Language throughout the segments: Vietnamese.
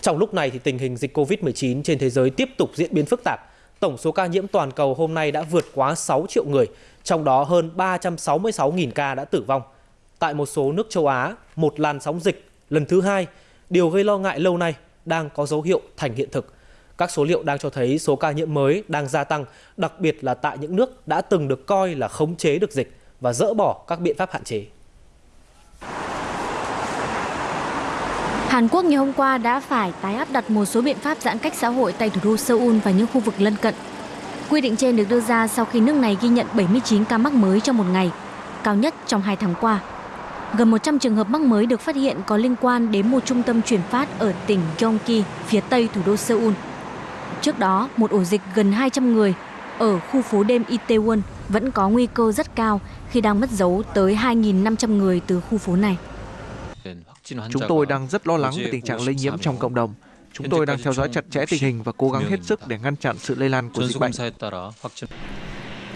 Trong lúc này thì tình hình dịch Covid-19 trên thế giới tiếp tục diễn biến phức tạp. Tổng số ca nhiễm toàn cầu hôm nay đã vượt quá 6 triệu người, trong đó hơn 366.000 ca đã tử vong. Tại một số nước châu Á, một làn sóng dịch lần thứ hai, điều gây lo ngại lâu nay đang có dấu hiệu thành hiện thực. Các số liệu đang cho thấy số ca nhiễm mới đang gia tăng, đặc biệt là tại những nước đã từng được coi là khống chế được dịch và dỡ bỏ các biện pháp hạn chế. Hàn Quốc ngày hôm qua đã phải tái áp đặt một số biện pháp giãn cách xã hội tại thủ đô Seoul và những khu vực lân cận. Quy định trên được đưa ra sau khi nước này ghi nhận 79 ca mắc mới trong một ngày, cao nhất trong hai tháng qua. Gần 100 trường hợp mắc mới được phát hiện có liên quan đến một trung tâm chuyển phát ở tỉnh Gyeonggi, phía tây thủ đô Seoul. Trước đó, một ổ dịch gần 200 người ở khu phố đêm Itaewon vẫn có nguy cơ rất cao khi đang mất dấu tới 2.500 người từ khu phố này. Chúng tôi đang rất lo lắng về tình trạng lây nhiễm trong cộng đồng. Chúng tôi đang theo dõi chặt chẽ tình hình và cố gắng hết sức để ngăn chặn sự lây lan của dịch bệnh.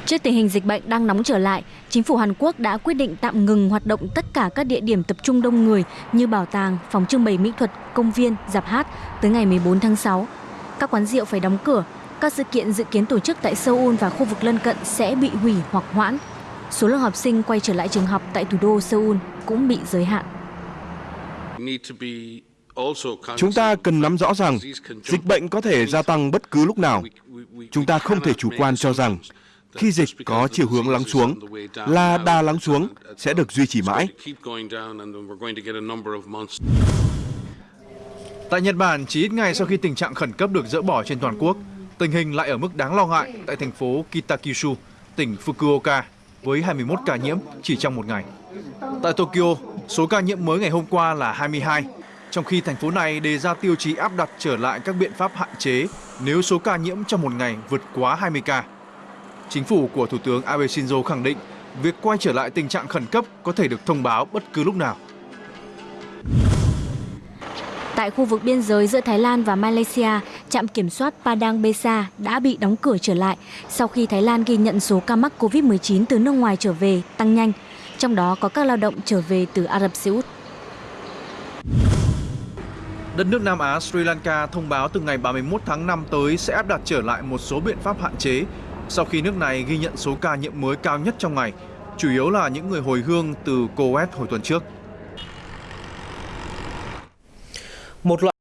Trước tình hình dịch bệnh đang nóng trở lại, chính phủ Hàn Quốc đã quyết định tạm ngừng hoạt động tất cả các địa điểm tập trung đông người như bảo tàng, phòng trưng bày mỹ thuật, công viên, dạp hát tới ngày 14 tháng 6. Các quán rượu phải đóng cửa, các sự kiện dự kiến tổ chức tại Seoul và khu vực lân cận sẽ bị hủy hoặc hoãn. Số lượng học sinh quay trở lại trường học tại thủ đô Seoul cũng bị giới hạn. Chúng ta cần nắm rõ rằng dịch bệnh có thể gia tăng bất cứ lúc nào. Chúng ta không thể chủ quan cho rằng khi dịch có chiều hướng lắng xuống là đà lắng xuống sẽ được duy trì mãi. Tại Nhật Bản, chỉ ít ngày sau khi tình trạng khẩn cấp được dỡ bỏ trên toàn quốc, tình hình lại ở mức đáng lo ngại tại thành phố Kitakyushu, tỉnh Fukuoka, với 21 ca nhiễm chỉ trong một ngày. Tại Tokyo, số ca nhiễm mới ngày hôm qua là 22, trong khi thành phố này đề ra tiêu chí áp đặt trở lại các biện pháp hạn chế nếu số ca nhiễm trong một ngày vượt quá 20 ca. Chính phủ của Thủ tướng Abe Shinzo khẳng định việc quay trở lại tình trạng khẩn cấp có thể được thông báo bất cứ lúc nào. Tại khu vực biên giới giữa Thái Lan và Malaysia, trạm kiểm soát Padang Besa đã bị đóng cửa trở lại sau khi Thái Lan ghi nhận số ca mắc COVID-19 từ nước ngoài trở về tăng nhanh, trong đó có các lao động trở về từ Ả Rập Xê Út. Đất nước Nam Á Sri Lanka thông báo từ ngày 31 tháng 5 tới sẽ áp đặt trở lại một số biện pháp hạn chế sau khi nước này ghi nhận số ca nhiễm mới cao nhất trong ngày, chủ yếu là những người hồi hương từ Coes hồi tuần trước. Một loại